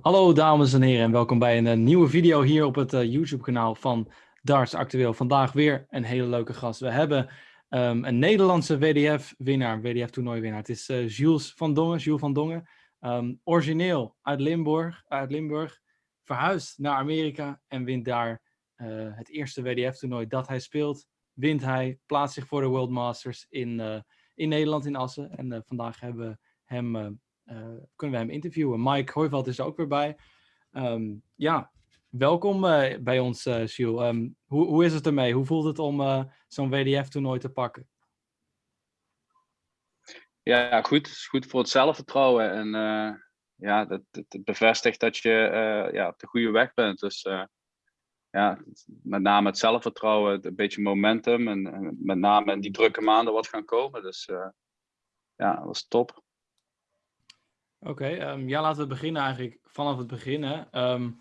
Hallo dames en heren en welkom bij een eh, nieuwe video hier op het eh, YouTube kanaal van Darts Actueel. Vandaag weer een hele leuke gast. We hebben ehm, een Nederlandse WDF-winnaar, WDF-toernooiwinnaar. Het is uh, Jules van Dongen, Jules van Dongen. Ehm, origineel uit Limburg, uit Limburg, verhuisd naar Amerika en wint daar het eerste WDF-toernooi dat hij speelt. Wint hij, plaatst zich voor de World Masters in, in Nederland, in Assen. En vandaag hebben we hem eh, kunnen we hem interviewen. Mike Hooiveld is er ook weer bij. Ehm, ja, welkom uh, bij ons, uh, hoe, hoe is het ermee? Hoe voelt het om zo'n WDF-toernooi te pakken? Ja, goed. Het is goed voor het zelfvertrouwen. En ja, dat, bevestigt dat je ja, op de goede weg bent. Dus ja, met name het zelfvertrouwen, een beetje momentum. En, en, met name in die drukke maanden wat gaan komen. Dus ja, dat was top. Oké, ehm, ja, laten we beginnen eigenlijk vanaf het begin. Um,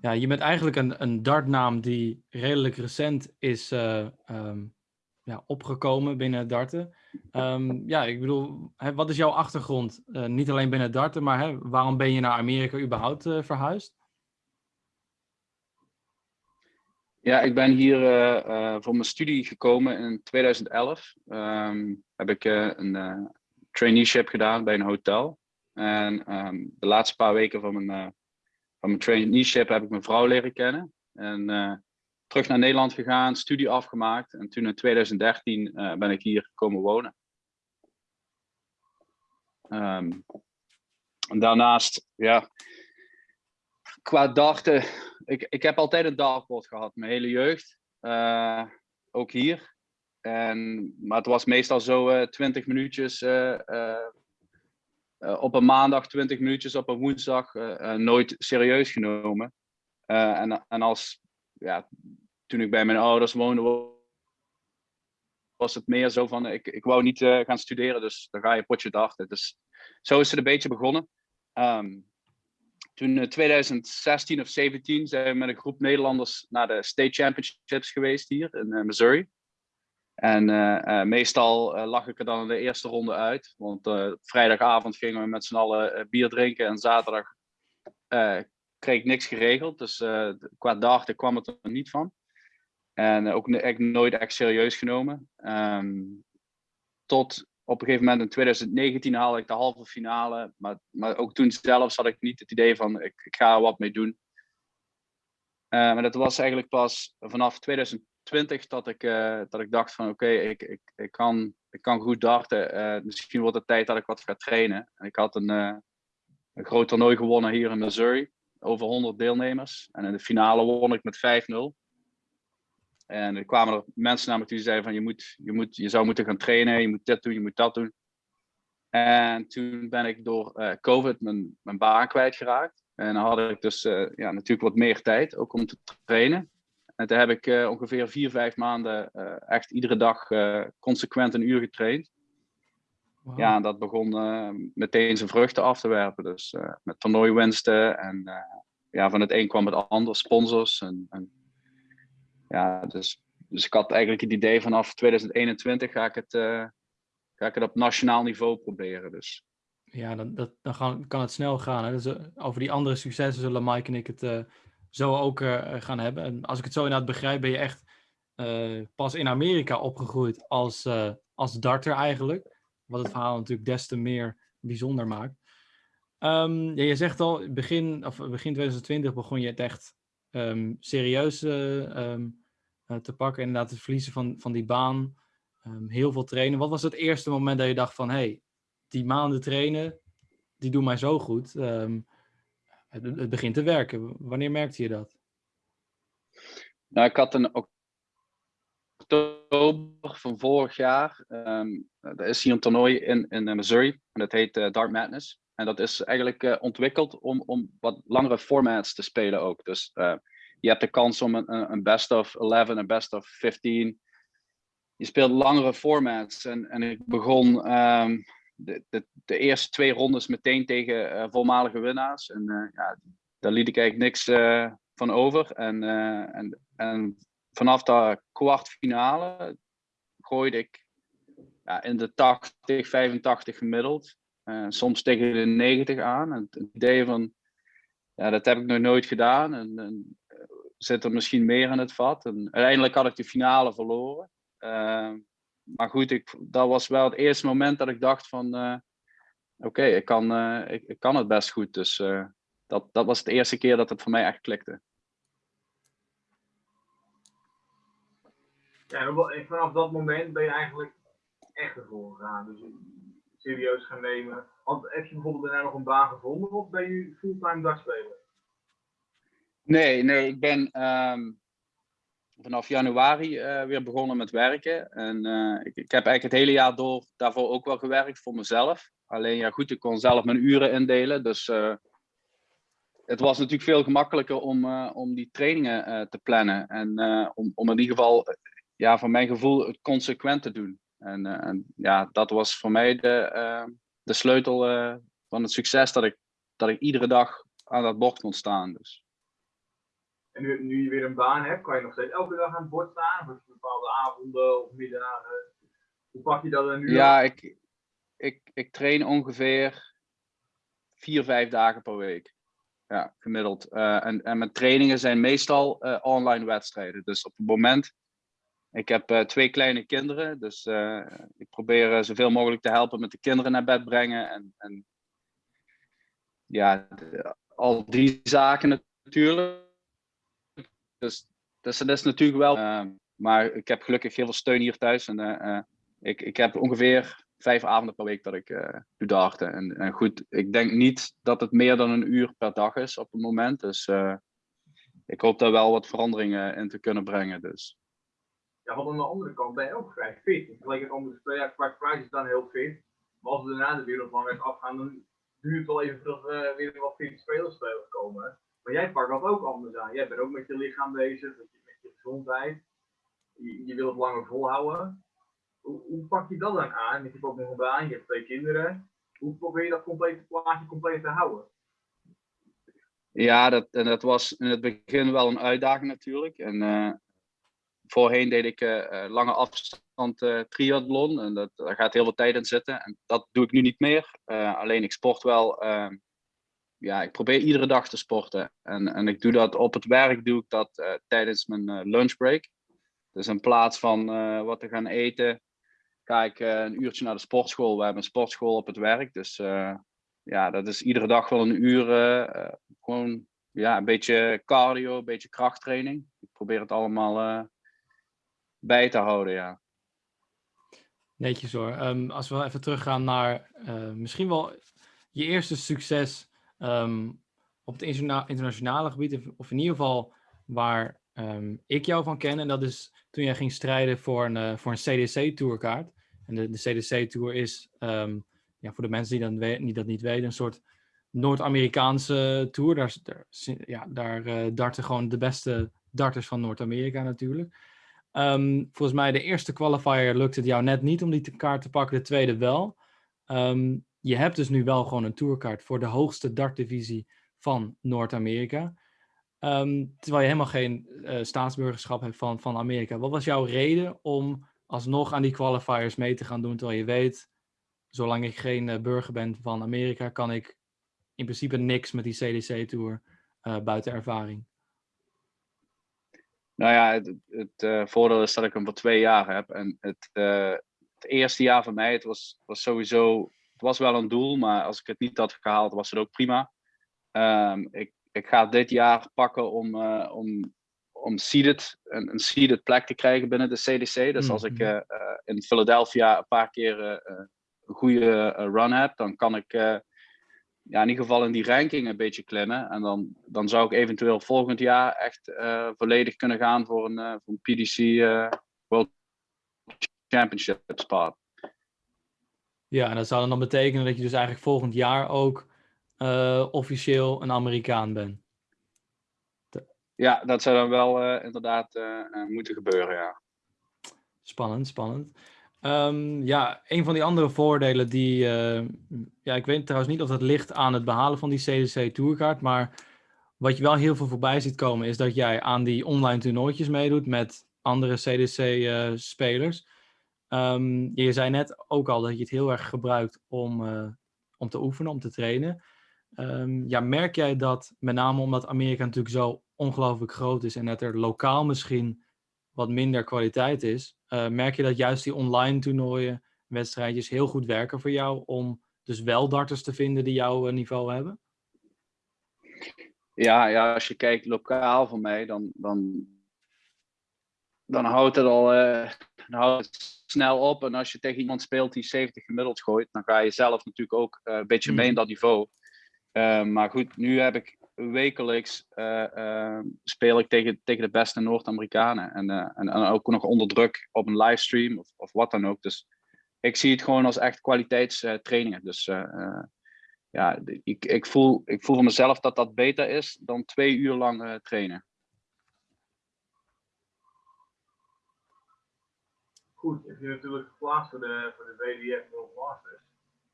ja, je bent eigenlijk een, een dartnaam die redelijk recent is uh, um, ja, opgekomen binnen darten. ja, ik bedoel, hè, wat is jouw achtergrond? Uh, niet alleen binnen darten, maar hè, waarom ben je naar Amerika überhaupt uh, verhuisd? Ja, ik ben hier voor mijn studie gekomen in 2011. heb ik een traineeship gedaan bij een hotel. En um, de laatste paar weken van mijn, uh, van mijn traineeship heb ik mijn vrouw leren kennen. En uh, terug naar Nederland gegaan, studie afgemaakt. En toen in 2013 uh, eh, ben ik hier komen wonen. Um, daarnaast, ja, qua darten, ik, ik heb altijd een dartboard gehad, mijn hele jeugd. ook hier. En, maar het was meestal zo 20 minuutjes eh, op een maandag 20 minuutjes, op een woensdag eh, eh, nooit serieus genomen. en, en als, ja, toen ik bij mijn ouders woonde, was het meer zo van, ik, ik wou niet gaan studeren, dus dan ga je potje dachten. Dus zo is het een beetje begonnen. Um, toen in 2016 of 17 zijn we met een groep Nederlanders naar de State Championships geweest hier in Missouri. En uh, meestal uh, lag ik er dan de eerste ronde uit. Want vrijdagavond gingen we met z'n allen bier drinken. En zaterdag kreeg ik niks geregeld. Dus qua darten kwam het er niet van. En ook echt nooit echt serieus genomen. Um, tot op een gegeven moment in 2019 haalde ik de halve finale. Maar, maar ook toen zelfs had ik niet het idee van ik, ga er wat mee doen. maar dat was eigenlijk pas vanaf 2000 20 dat ik, uh, dat ik dacht van oké, ik, ik, ik, kan, ik kan goed darten. Uh, misschien wordt het tijd dat ik wat ga trainen. En ik had een, uh, een groot toernooi gewonnen hier in Missouri. Over 100 deelnemers. En in de finale won ik met 5-0. En er kwamen er mensen naar me toe die zeiden van je, moet, je, moet, je zou moeten gaan trainen, je moet dit doen, je moet dat doen. En toen ben ik door COVID mijn, mijn baan kwijtgeraakt. En dan had ik dus ja, natuurlijk wat meer tijd, ook om te trainen. En toen heb ik uh, ongeveer vier, vijf maanden uh, echt iedere dag uh, consequent een uur getraind. Wow. Ja, en dat begon meteen zijn vruchten af te werpen. Dus met toernooiwinsten en ja, van het een kwam het ander, sponsors. En, en, ja, dus, dus ik had eigenlijk het idee vanaf 2021 ga ik het, ga ik het op nationaal niveau proberen. Dus. Ja, dan, dat, dan gaan, kan het snel gaan. Hè? Dus, over die andere successen zullen Mike en ik het zo ook uh, gaan hebben. En als ik het zo inderdaad begrijp, ben je echt uh, pas in Amerika opgegroeid als, uh, als darter eigenlijk. Wat het verhaal natuurlijk des te meer bijzonder maakt. Um, ja, je zegt al, begin, of begin 2020 begon je het echt um, serieus um, te pakken. Inderdaad, het verliezen van, van die baan. heel veel trainen. Wat was het eerste moment dat je dacht van... hey, die maanden trainen, die doen mij zo goed. Um, het, begint te werken. Wanneer merkte je dat? Nou, ik had een oktober van vorig jaar. Um, er is hier een toernooi in, in eh, Missouri. En dat heet uh, Dark Madness. En dat is eigenlijk uh, ontwikkeld om, om wat langere formats te spelen ook. Dus uh, je hebt de kans om een, een best of 11, een best of 15. Je speelt langere formats. En, en ik begon um, de, de, de, eerste twee rondes meteen tegen uh, voormalige winnaars. En uh, ja, daar liet ik eigenlijk niks uh, van over. En, en, en vanaf de kwartfinale gooide ik ja, in de 80, 85 gemiddeld. soms tegen de 90 aan. En het idee van ja, dat heb ik nog nooit gedaan. En, en zit er misschien meer in het vat. En uiteindelijk had ik de finale verloren. Maar goed, ik, dat was wel het eerste moment dat ik dacht van... Oké, ik, kan, ik, ik, kan het best goed. Dus dat, dat was de eerste keer dat het voor mij echt klikte. Ja, en vanaf dat moment ben je eigenlijk echt ervoor gegaan. Dus serieus gaan nemen. Want heb je bijvoorbeeld daarna nog een baan gevonden of ben je fulltime dagspeler? Nee, nee, ik ben ehm, vanaf januari uh, weer begonnen met werken. En uh, ik, ik, heb eigenlijk het hele jaar door daarvoor ook wel gewerkt voor mezelf. Alleen ja, goed, ik kon zelf mijn uren indelen. Dus uh, het was natuurlijk veel gemakkelijker om, om die trainingen te plannen. En om, om in ieder geval ja, van mijn gevoel het consequent te doen. En, en ja, dat was voor mij de, de sleutel van het succes dat ik, dat ik iedere dag aan dat bord kon staan. Dus. En nu, nu je weer een baan hebt, kan je nog steeds elke dag aan het bord staan? Of bepaalde avonden of middagen? Hoe pak je dat dan nu? Ja, ik, ik, ik train ongeveer vier, vijf dagen per week. Ja, gemiddeld. en, en mijn trainingen zijn meestal online wedstrijden. Dus op het moment ik heb uh, twee kleine kinderen, dus ik probeer zoveel mogelijk te helpen met de kinderen naar bed brengen. En, en ja, al die zaken natuurlijk. Dus, dus dat is natuurlijk wel. maar ik heb gelukkig heel veel steun hier thuis. En ik, ik heb ongeveer vijf avonden per week dat ik doe darten. En, goed, ik denk niet dat het meer dan een uur per dag is op het moment. Dus ik hoop daar wel wat veranderingen in te kunnen brengen. Dus ja, want aan de andere kant ben je ook vrij fit. In vergelijking met andere spelers, Clark Price is dan heel fit. Maar als we daarna de wereldranglist afgaan, dan duurt het wel even voordat we weer wat fitte spelers komen. Maar jij pakt dat ook anders aan. Jij bent ook met je lichaam bezig, met je, gezondheid. Je, je wil het langer volhouden. Hoe, hoe, pak je dat dan aan? Je hebt ook nog een baan, je hebt twee kinderen. Hoe probeer je dat complete plaatje compleet te houden? Ja, dat, en dat was in het begin wel een uitdaging natuurlijk. En uh, voorheen deed ik uh, lange afstand uh, triathlon en dat, daar gaat heel veel tijd in zitten. En dat doe ik nu niet meer. alleen ik sport wel. Ehm, ja, ik probeer iedere dag te sporten. En, en ik doe dat op het werk, doe ik dat tijdens mijn lunchbreak. Dus in plaats van wat te gaan eten, ga ik een uurtje naar de sportschool. We hebben een sportschool op het werk. Dus ja, dat is iedere dag wel een uur. gewoon ja, een beetje cardio, een beetje krachttraining. Ik probeer het allemaal bij te houden, ja. Netjes hoor. Um, als we even teruggaan naar misschien wel je eerste succes um, op het internationale gebied, of in ieder geval waar um, ik jou van ken. En dat is toen jij ging strijden voor een, uh, voor een CDC-tourkaart. En de, de CDC-tour is, ja, voor de mensen die, die dat niet weten, een soort Noord-Amerikaanse tour. Daar, daar, ja, daar uh, darten gewoon de beste darters van Noord-Amerika natuurlijk. Volgens mij de eerste qualifier lukte het jou net niet om die kaart te pakken, de tweede wel. Um, je hebt dus nu wel gewoon een tourkaart voor de hoogste dartdivisie van Noord-Amerika. Um, terwijl je helemaal geen uh, staatsburgerschap hebt van, van Amerika. Wat was jouw reden om alsnog aan die qualifiers mee te gaan doen, terwijl je weet, zolang ik geen uh, burger ben van Amerika, kan ik in principe niks met die CDC-tour eh, buiten ervaring? Nou ja, het, het voordeel is dat ik hem voor twee jaar heb. En het, het eerste jaar van mij, het was, was sowieso, was wel een doel, maar als ik het niet had gehaald, was het ook prima. Um, ik, ik ga dit jaar pakken om, uh, om, om seeded, een, een seeded plek te krijgen binnen de CDC. Dus als ik mm-hmm. in Philadelphia een paar keer een goede run heb, dan kan ik ja, in ieder geval in die ranking een beetje klimmen. En dan, dan zou ik eventueel volgend jaar echt volledig kunnen gaan voor een, voor een PDC eh, World Championship spot. Ja, en dat zou dan betekenen dat je dus eigenlijk volgend jaar ook officieel een Amerikaan bent. Ja, dat zou dan wel inderdaad moeten gebeuren, ja. Spannend, spannend. Um, ja, een van die andere voordelen die, ja, ik weet trouwens niet of dat ligt aan het behalen van die CDC Tourkaart, maar wat je wel heel veel voorbij ziet komen is dat jij aan die online toernooitjes meedoet met andere CDC-spelers. Um, je zei net ook al dat je het heel erg gebruikt om, uh, om te oefenen, om te trainen. Ehm, ja, merk jij dat, met name omdat Amerika natuurlijk zo ongelooflijk groot is en dat er lokaal misschien wat minder kwaliteit is, uh, merk je dat juist die online toernooien, wedstrijdjes heel goed werken voor jou om dus wel darters te vinden die jouw niveau hebben? Ja, ja, als je kijkt lokaal voor mij, dan, dan, dan houdt het al dan houdt het snel op. En als je tegen iemand speelt die 70 gemiddeld gooit, dan ga je zelf natuurlijk ook uh, een beetje mee in dat niveau. Uh, maar goed, nu heb ik wekelijks speel ik tegen, tegen de beste Noord-Amerikanen. En, en, en, ook nog onder druk op een livestream of, of wat dan ook. Dus ik zie het gewoon als echt kwaliteitstrainingen. Dus ja, ik, ik, voel, ik voel voor mezelf dat dat beter is dan twee uur lang trainen. Goed, je bent natuurlijk geplaatst voor de, voor de WDF World Masters.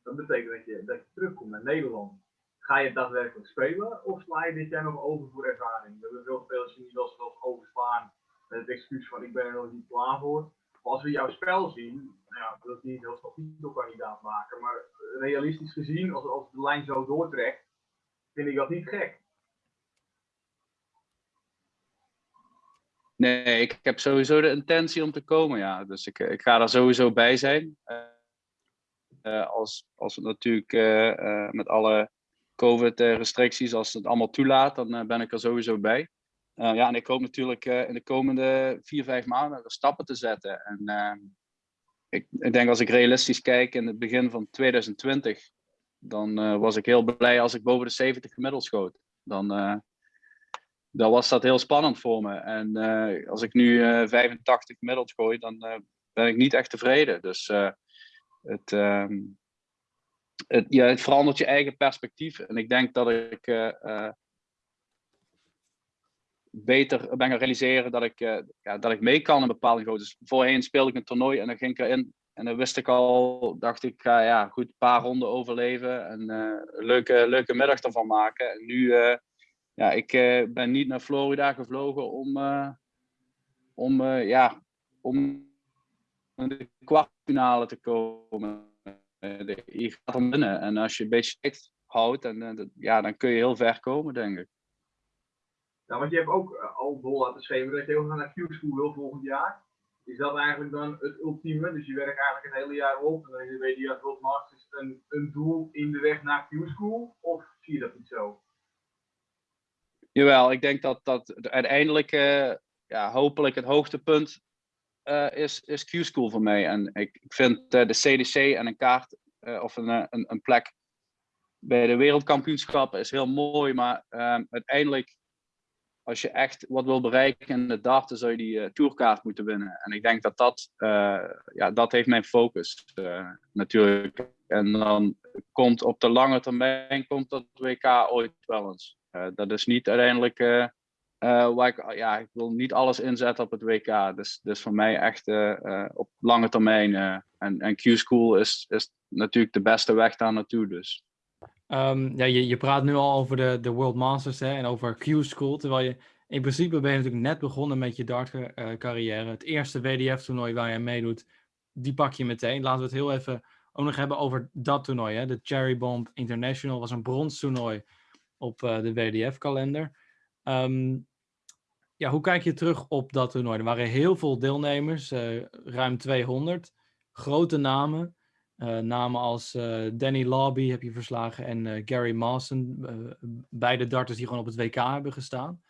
Dat betekent dat je, dat je terugkomt naar Nederland. Ga je daadwerkelijk spelen of sla je dit jaar nog over voor ervaring? We hebben veel spelers die wel eens overslaan met het excuus van ik ben er nog niet klaar voor. Maar als we jouw spel zien, nou ja, dat niet heel snel titelkandidaat maken, maar realistisch gezien, als, als de lijn zo doortrekt, vind ik dat niet gek. Nee, ik heb sowieso de intentie om te komen, ja. Dus ik, ik ga er sowieso bij zijn. Uh, als, als het natuurlijk met alle COVID-restricties, als het allemaal toelaat, dan ben ik er sowieso bij. ja, en ik hoop natuurlijk in de komende vier, vijf maanden stappen te zetten. En ik, ik, denk als ik realistisch kijk in het begin van 2020, dan was ik heel blij als ik boven de 70 gemiddeld schoot. Dan, dan was dat heel spannend voor me. En uh, als ik nu 85 gemiddeld gooi, dan ben ik niet echt tevreden. Dus het, um, het, ja, het verandert je eigen perspectief. En ik denk dat ik beter ben gaan realiseren dat ik, ja, dat ik mee kan in bepaalde grote. Dus voorheen speelde ik een toernooi en dan ging ik erin. En dan wist ik al, dacht ik, ja, goed een paar ronden overleven en een leuke, leuke middag ervan maken. En nu, ja, ik ben niet naar Florida gevlogen om, om, ja, om de kwartfinale te komen. je gaat er binnen en als je een beetje houdt, en, ja, dan kun je heel ver komen, denk ik. Nou, want je hebt ook al vol laten schrijven dat je ook naar Q-School wil volgend jaar. Is dat eigenlijk dan het ultieme? Dus je werkt eigenlijk het hele jaar op en dan weet je dat World Masters een, een doel in de weg naar Q-School? Of zie je dat niet zo? Jawel, ik denk dat dat uiteindelijk uh, ja, hopelijk het hoogtepunt uh, is, is Q-School voor mij. En ik, ik vind de CDC en een kaart of een, een, een, plek bij de wereldkampioenschappen is heel mooi, maar uiteindelijk als je echt wat wil bereiken in de darten, zou je die tourkaart moeten winnen. En ik denk dat dat, ja, dat heeft mijn focus uh, natuurlijk. En dan komt op de lange termijn komt dat WK ooit wel eens. Dat is niet uiteindelijk waar ik, ja, ik wil niet alles inzetten op het WK. Dus, dus voor mij echt op lange termijn. en en Q-School is, is natuurlijk de beste weg daar naartoe. Dus. Um, ja, je, je praat nu al over de, de World Masters hè, en over Q-School, terwijl je in principe ben je natuurlijk net begonnen met je dart-carrière. Uh, het eerste WDF-toernooi waar je meedoet, die pak je meteen. Laten we het heel even ook nog hebben over dat toernooi. Hè. De Cherry Bomb International was een bronstoernooi op uh, de WDF-kalender. Um, ja, hoe kijk je terug op dat toernooi? Er waren heel veel deelnemers, uh, ruim 200, grote namen. Uh, namen als Danny Lobby heb je verslagen en Gary Mawson. beide darters die gewoon op het WK hebben gestaan.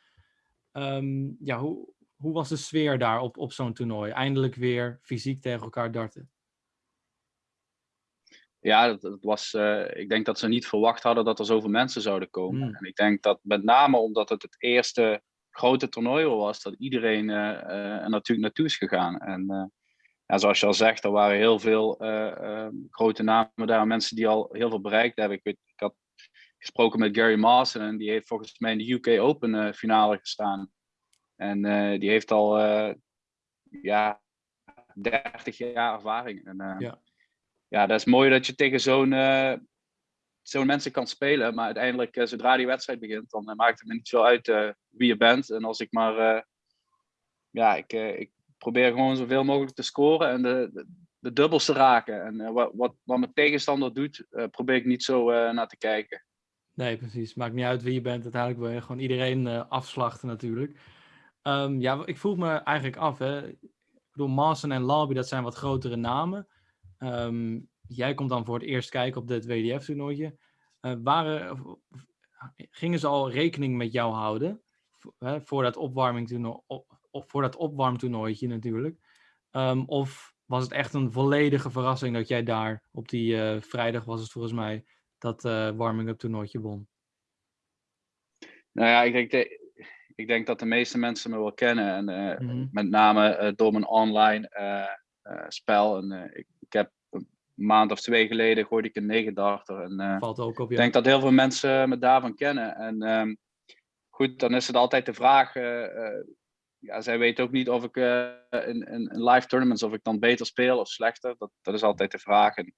Um, ja, hoe, hoe was de sfeer daar op, op zo'n toernooi? Eindelijk weer fysiek tegen elkaar darten. Ja, dat, dat was, ik denk dat ze niet verwacht hadden dat er zoveel mensen zouden komen. Mm. En ik denk dat met name omdat het het eerste grote toernooi was, dat iedereen er natuurlijk naartoe is gegaan. En ja, zoals je al zegt, er waren heel veel uh, uh, grote namen daar, mensen die al heel veel bereikt hebben. Ik, weet, ik had gesproken met Gary Mawson en die heeft volgens mij in de UK Open uh, finale gestaan. En die heeft al ja, 30 jaar ervaring. En, ja. Ja, dat is mooi dat je tegen zo'n zo'n mensen kan spelen. Maar uiteindelijk, zodra die wedstrijd begint, dan maakt het me niet zo uit wie je bent. En als ik maar ja, ik, ik probeer gewoon zoveel mogelijk te scoren en de, de, dubbels te raken. En wat, wat, wat mijn tegenstander doet, probeer ik niet zo naar te kijken. Nee, precies. Maakt niet uit wie je bent. Uiteindelijk wil je gewoon iedereen afslachten natuurlijk. Um, ja, ik vroeg me eigenlijk af. Hè. Ik bedoel, Mawson en Lobby, dat zijn wat grotere namen. Um, jij komt dan voor het eerst kijken op dit WDF-toernooitje. Uh, waren, gingen ze al rekening met jou houden? Hè, voor dat opwarmingtoernooi, op, voor dat opwarmtoernooitje natuurlijk. Um, of was het echt een volledige verrassing dat jij daar op die uh, vrijdag was het volgens mij dat uh, warming-up toernooitje won? Nou ja, ik denk, de, ik denk dat de meeste mensen me wel kennen. En uh, mm -hmm. met name door mijn online spel. En, ik, ik, heb een maand of twee geleden gooide ik een negendarter. En Valt ook op, ja. ik denk dat heel veel mensen me daarvan kennen. En um, goed, dan is het altijd de vraag ja, zij weet ook niet of ik uh, in, in, in, live tournaments of ik dan beter speel of slechter. Dat, dat is altijd de vraag. En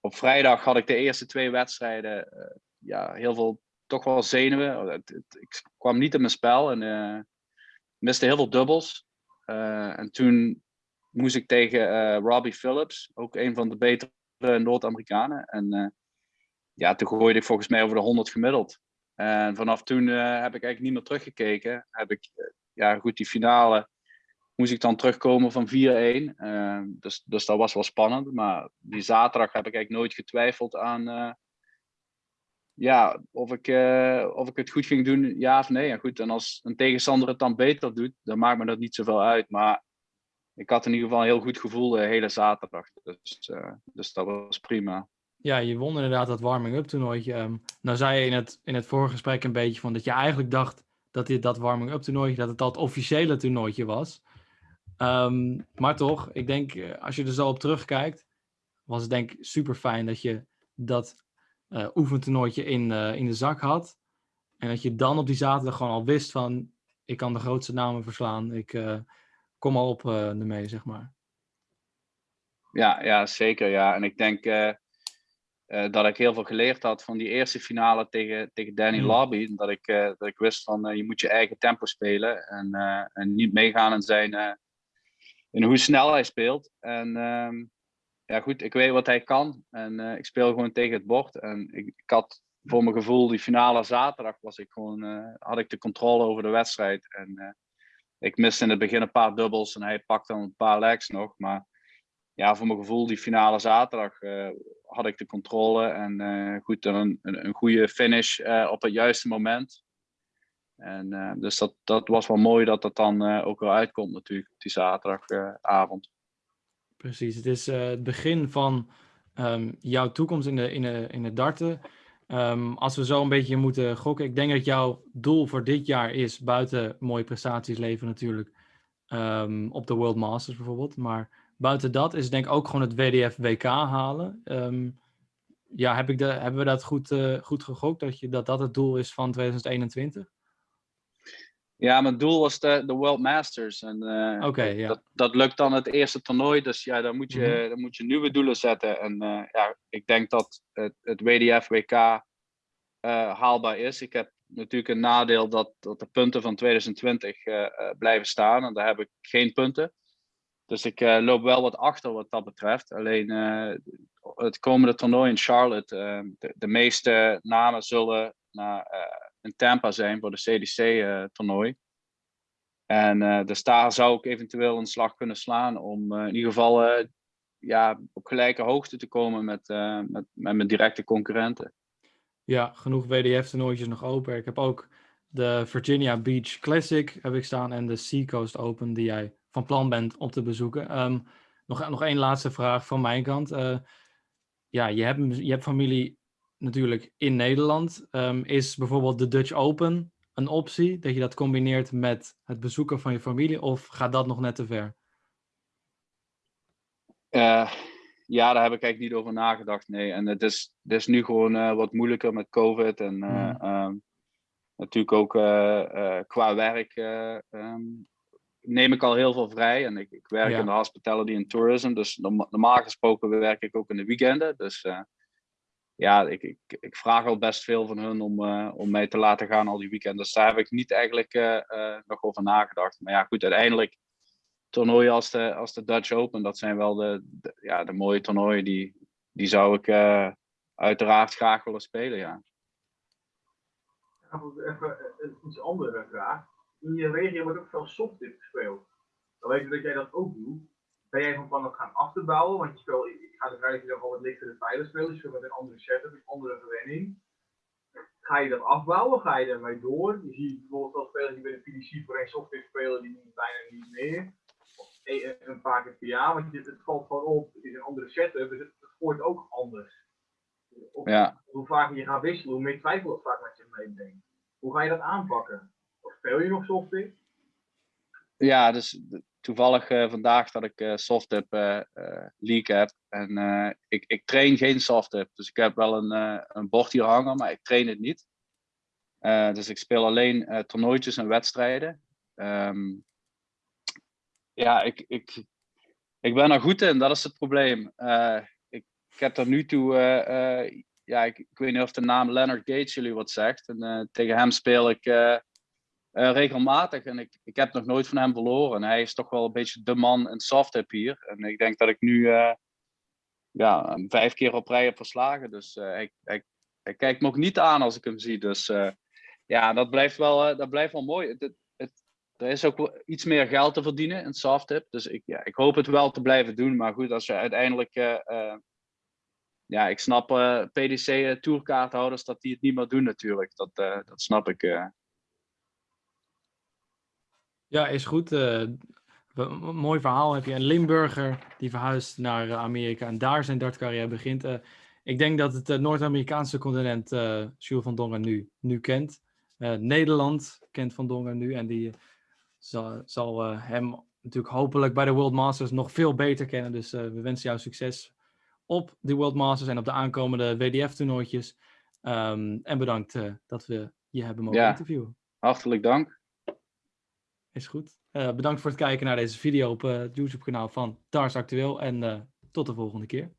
op vrijdag had ik de eerste twee wedstrijden uh, ja, heel veel toch wel zenuwen. Oh, ik kwam niet in mijn spel en uh, miste heel veel dubbels. en toen moest ik tegen Robbie Phillips, ook een van de betere Noord-Amerikanen. En ja, toen gooide ik volgens mij over de 100 gemiddeld. En vanaf toen heb ik eigenlijk niet meer teruggekeken. Heb ik ja, goed, die finale moest ik dan terugkomen van 4-1. Uh, dus, dus dat was wel spannend. Maar die zaterdag heb ik eigenlijk nooit getwijfeld aan ja, of, ik, of ik het goed ging doen, ja of nee. En goed, en als een tegenstander het dan beter doet, dan maakt me dat niet zoveel uit. Maar ik had in ieder geval een heel goed gevoel de hele zaterdag. Dus, uh, dus dat was prima. Ja, je won inderdaad dat warming-up toernooitje. Um, nou zei je in het, in het vorige gesprek een beetje van dat je eigenlijk dacht dat dit dat warming-up toernooitje, dat het het officiële toernooitje was. Um, maar toch, ik denk, eh, als je er zo op terugkijkt, was het denk ik super fijn dat je dat uh, oefentoernooitje in, in de zak had. En dat je dan op die zaterdag gewoon al wist van, ik kan de grootste namen verslaan. Ik kom al op ermee, zeg maar. Ja, ja, zeker. Ja. En ik denk uh, dat ik heel veel geleerd had van die eerste finale tegen, tegen Danny mm. Lobby. Dat ik, dat ik wist van je moet je eigen tempo spelen en, en niet meegaan in, zijn, in hoe snel hij speelt. En ehm, ja goed, ik weet wat hij kan en ik speel gewoon tegen het bord. En ik, ik, had voor mijn gevoel die finale zaterdag was ik gewoon, had ik de controle over de wedstrijd. En ik miste in het begin een paar dubbels en hij pakte dan een paar legs nog. Maar ja, voor mijn gevoel, die finale zaterdag uh, had ik de controle en uh, goed, een, een, goede finish uh, op het juiste moment. En dus dat, dat was wel mooi dat dat dan ook wel uitkomt natuurlijk, die zaterdagavond. Precies, het is het begin van um, jouw toekomst in de, in de, in de darten. Um, als we zo een beetje moeten gokken, ik denk dat jouw doel voor dit jaar is, buiten mooie prestaties leven natuurlijk, um, op de World Masters bijvoorbeeld, maar buiten dat is denk ik ook gewoon het WDF WK halen. Um, ja, heb ik de, hebben we dat goed, uh, goed gegokt, dat, je, dat dat het doel is van 2021? Ja, mijn doel was de, de World Masters. En uh, okay, ja. dat, dat lukt dan het eerste toernooi. Dus ja, dan moet je, mm -hmm. dan moet je nieuwe doelen zetten. En uh, ja, ik denk dat het, het WDF WK haalbaar is. Ik heb natuurlijk een nadeel dat, dat de punten van 2020 blijven staan. En daar heb ik geen punten. Dus ik loop wel wat achter wat dat betreft. Alleen het komende toernooi in Charlotte, de, de, meeste namen zullen naar, in Tampa zijn voor de CDC-toernooi. en dus daar zou ik eventueel een slag kunnen slaan om in ieder geval ja, op gelijke hoogte te komen met, met, met mijn directe concurrenten. Ja, genoeg WDF-toernooitjes nog open. Ik heb ook de Virginia Beach Classic heb ik staan en de Seacoast Open die jij van plan bent om te bezoeken. Um, nog, nog één laatste vraag van mijn kant. Ja, je hebt, je hebt familie natuurlijk in Nederland. Um, is bijvoorbeeld de Dutch Open een optie? Dat je dat combineert met het bezoeken van je familie? Of gaat dat nog net te ver? Uh, ja, daar heb ik eigenlijk niet over nagedacht. Nee, en het is, het is nu gewoon uh, wat moeilijker met COVID. En mm. um, natuurlijk ook qua werk um, neem ik al heel veel vrij. En ik, ik werk ja. in de hospitality en tourism. Dus normaal gesproken werk ik ook in de weekenden. Dus ja, ik, ik, ik, vraag al best veel van hun om, uh, om mij te laten gaan al die weekenden. Dus daar heb ik niet eigenlijk uh, nog over nagedacht. Maar ja, goed, uiteindelijk toernooien als de, als de Dutch Open, dat zijn wel de, ja, de mooie toernooien. Die, die zou ik uiteraard graag willen spelen, ja. even iets andere vraag. In je regio wordt ook veel softdip gespeeld. Dan weet ik dat jij dat ook doet. Ben jij van plan om gaan achterbouwen? Want je speelt, ik ga ervan uit dat je dan gewoon wat lichtere pijlen speelt. Je speelt met een andere setup, een andere verwenning. Ga je dat afbouwen? Ga je ermee door? Je ziet bijvoorbeeld wel spelers die bij de PDC voor een software spelen, die doen bijna niet meer. Of een paar keer per jaar, want het, het valt gewoon op. Het is een andere setup, dus het, het wordt ook anders. Of, Ja. Hoe vaker je gaat wisselen, hoe meer twijfel het vaak met je meebrengt. Hoe ga je dat aanpakken? Of speel je nog software? Ja, dus toevallig eh, vandaag dat ik eh softdip eh eh, league heb. En ik, ik train geen softdip. Dus ik heb wel een, een bord hier hangen, maar ik train het niet. Dus ik speel alleen toernooitjes en wedstrijden. Ehm, ja, ik, ik, ik ben er goed in, dat is het probleem. Ik, ik heb tot nu toe, ja, ik, ik weet niet of de naam Leonard Gates jullie wat zegt. En tegen hem speel ik eh, regelmatig en ik, ik heb nog nooit van hem verloren. Hij is toch wel een beetje de man in softdip hier. En ik denk dat ik nu eh, ja, vijf keer op rij heb verslagen. Dus eh, hij, hij, kijkt me ook niet aan als ik hem zie. Dus ja, dat blijft wel, dat blijft wel mooi. Het, het, er is ook iets meer geld te verdienen in softdip. Dus ik, ja, ik hoop het wel te blijven doen. Maar goed, als je uiteindelijk... ja, ik snap eh, PDC eh, tourkaarthouders dat die het niet meer doen natuurlijk. Dat, dat snap ik. Ja, is goed. een mooi verhaal heb je. Een Limburger die verhuist naar eh, Amerika en daar zijn dartcarrière begint. Eh, ik denk dat het Noord-Amerikaanse continent eh Jules van Dongen nu, nu kent. Nederland kent Van Dongen nu en die zal, zal hem natuurlijk hopelijk bij de World Masters nog veel beter kennen. Dus we wensen jou succes op de World Masters en op de aankomende WDF-toernooitjes. Ehm, en bedankt dat we je hebben mogen Ja. interviewen. Hartelijk dank. Is goed. Eh, bedankt voor het kijken naar deze video op eh, het YouTube kanaal van Dars Actueel. En eh, tot de volgende keer.